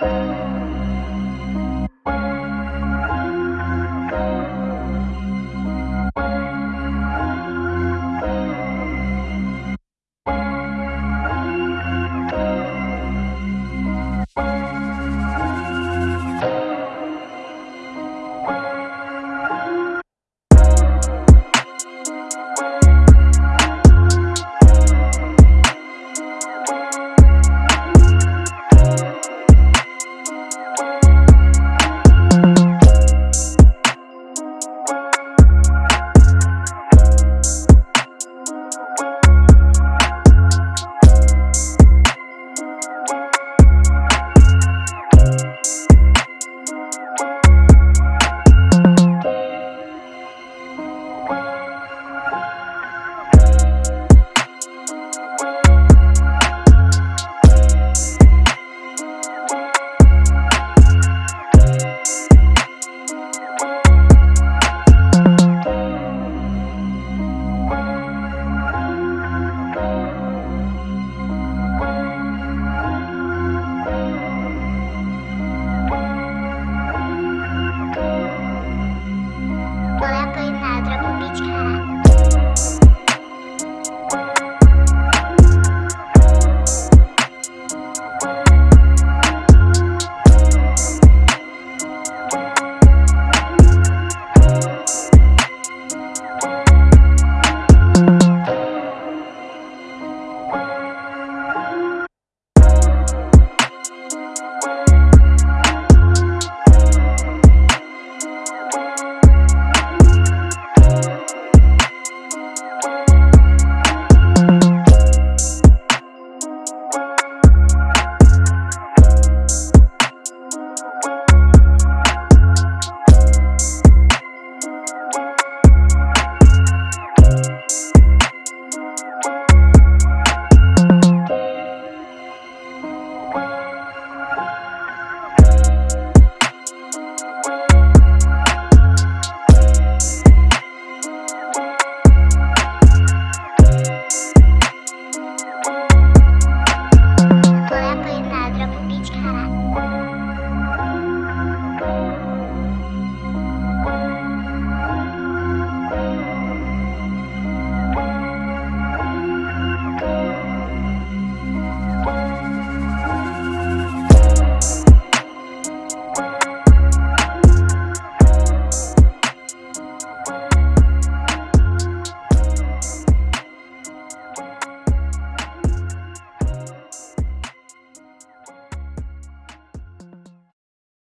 Música